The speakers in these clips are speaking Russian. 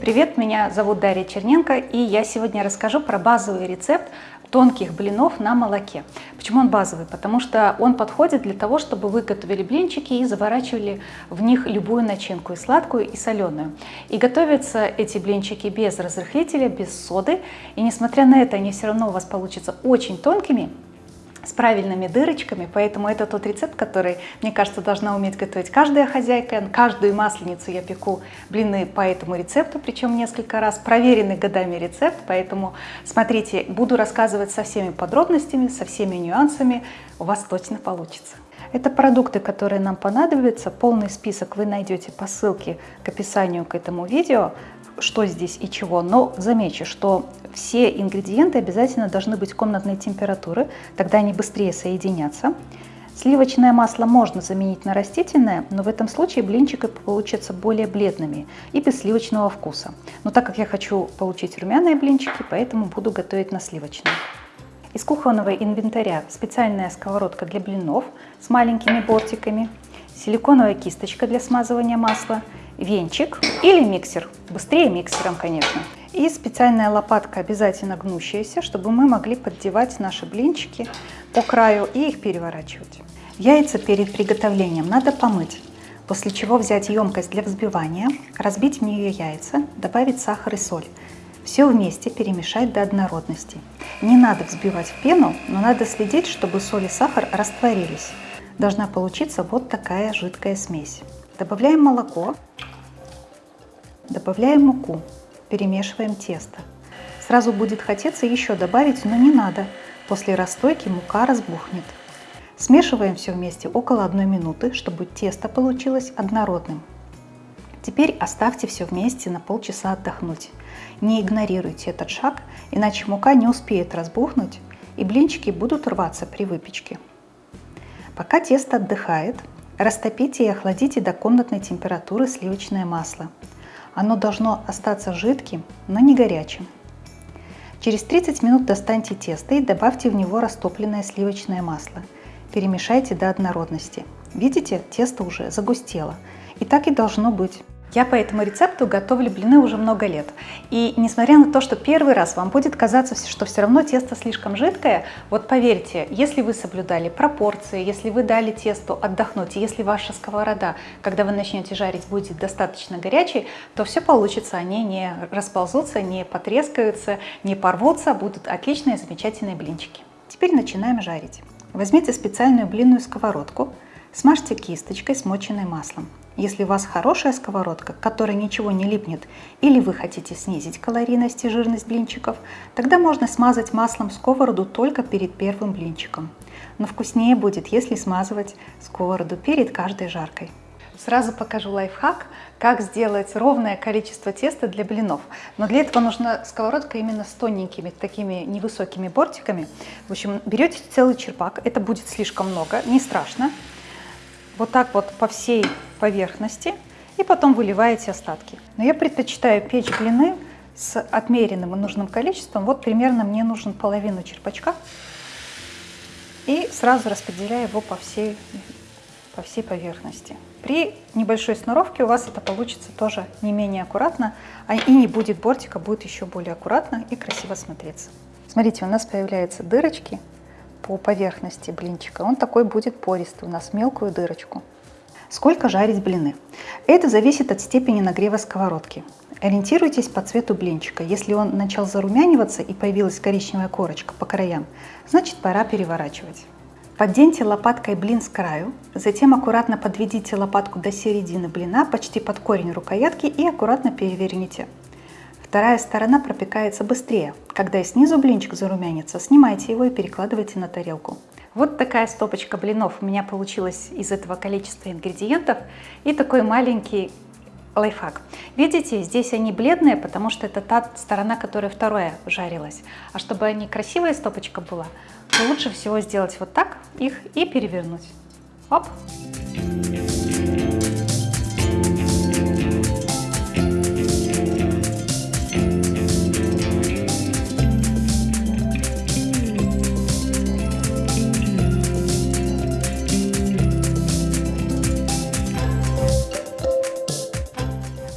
Привет, меня зовут Дарья Черненко, и я сегодня расскажу про базовый рецепт тонких блинов на молоке. Почему он базовый? Потому что он подходит для того, чтобы вы готовили блинчики и заворачивали в них любую начинку, и сладкую, и соленую. И готовятся эти блинчики без разрыхлителя, без соды, и несмотря на это, они все равно у вас получатся очень тонкими, с правильными дырочками, поэтому это тот рецепт, который, мне кажется, должна уметь готовить каждая хозяйка. Каждую масленицу я пеку блины по этому рецепту, причем несколько раз. Проверенный годами рецепт, поэтому смотрите, буду рассказывать со всеми подробностями, со всеми нюансами, у вас точно получится. Это продукты, которые нам понадобятся. Полный список вы найдете по ссылке к описанию к этому видео что здесь и чего, но замечу, что все ингредиенты обязательно должны быть комнатной температуры, тогда они быстрее соединятся. Сливочное масло можно заменить на растительное, но в этом случае блинчики получатся более бледными и без сливочного вкуса. Но так как я хочу получить румяные блинчики, поэтому буду готовить на сливочном. Из кухонного инвентаря специальная сковородка для блинов с маленькими бортиками, силиконовая кисточка для смазывания масла – венчик или миксер. Быстрее миксером, конечно. И специальная лопатка, обязательно гнущаяся, чтобы мы могли поддевать наши блинчики по краю и их переворачивать. Яйца перед приготовлением надо помыть, после чего взять емкость для взбивания, разбить в нее яйца, добавить сахар и соль. Все вместе перемешать до однородности. Не надо взбивать в пену, но надо следить, чтобы соль и сахар растворились. Должна получиться вот такая жидкая смесь. Добавляем молоко, добавляем муку, перемешиваем тесто. Сразу будет хотеться еще добавить, но не надо. После расстойки мука разбухнет. Смешиваем все вместе около 1 минуты, чтобы тесто получилось однородным. Теперь оставьте все вместе на полчаса отдохнуть. Не игнорируйте этот шаг, иначе мука не успеет разбухнуть и блинчики будут рваться при выпечке. Пока тесто отдыхает, Растопите и охладите до комнатной температуры сливочное масло. Оно должно остаться жидким, но не горячим. Через 30 минут достаньте тесто и добавьте в него растопленное сливочное масло. Перемешайте до однородности. Видите, тесто уже загустело. И так и должно быть. Я по этому рецепту готовлю блины уже много лет. И несмотря на то, что первый раз вам будет казаться, что все равно тесто слишком жидкое, вот поверьте, если вы соблюдали пропорции, если вы дали тесту отдохнуть, если ваша сковорода, когда вы начнете жарить, будет достаточно горячей, то все получится, они не расползутся, не потрескаются, не порвутся, будут отличные, замечательные блинчики. Теперь начинаем жарить. Возьмите специальную блинную сковородку, смажьте кисточкой, смоченной маслом. Если у вас хорошая сковородка, к которой ничего не липнет, или вы хотите снизить калорийность и жирность блинчиков, тогда можно смазать маслом сковороду только перед первым блинчиком. Но вкуснее будет, если смазывать сковороду перед каждой жаркой. Сразу покажу лайфхак, как сделать ровное количество теста для блинов. Но для этого нужна сковородка именно с тоненькими, такими невысокими бортиками. В общем, берете целый черпак, это будет слишком много, не страшно вот так вот по всей поверхности и потом выливаете остатки. Но я предпочитаю печь блины с отмеренным и нужным количеством. Вот примерно мне нужен половину черпачка. И сразу распределяю его по всей, по всей поверхности. При небольшой сноровке у вас это получится тоже не менее аккуратно, а и не будет бортика, будет еще более аккуратно и красиво смотреться. Смотрите, у нас появляются дырочки по поверхности блинчика. Он такой будет пористый, у нас мелкую дырочку. Сколько жарить блины? Это зависит от степени нагрева сковородки. Ориентируйтесь по цвету блинчика. Если он начал зарумяниваться и появилась коричневая корочка по краям, значит пора переворачивать. Подденьте лопаткой блин с краю, затем аккуратно подведите лопатку до середины блина, почти под корень рукоятки и аккуратно переверните. Вторая сторона пропекается быстрее. Когда и снизу блинчик зарумянится, снимайте его и перекладывайте на тарелку. Вот такая стопочка блинов у меня получилась из этого количества ингредиентов. И такой маленький лайфхак. Видите, здесь они бледные, потому что это та сторона, которая вторая жарилась. А чтобы они красивая стопочка была, то лучше всего сделать вот так их и перевернуть. Оп!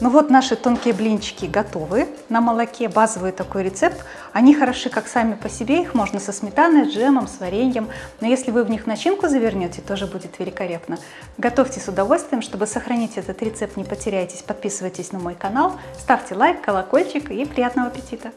Ну вот наши тонкие блинчики готовы на молоке, базовый такой рецепт. Они хороши как сами по себе, их можно со сметаной, с джемом, с вареньем. Но если вы в них начинку завернете, тоже будет великолепно. Готовьте с удовольствием, чтобы сохранить этот рецепт, не потеряйтесь. Подписывайтесь на мой канал, ставьте лайк, колокольчик и приятного аппетита!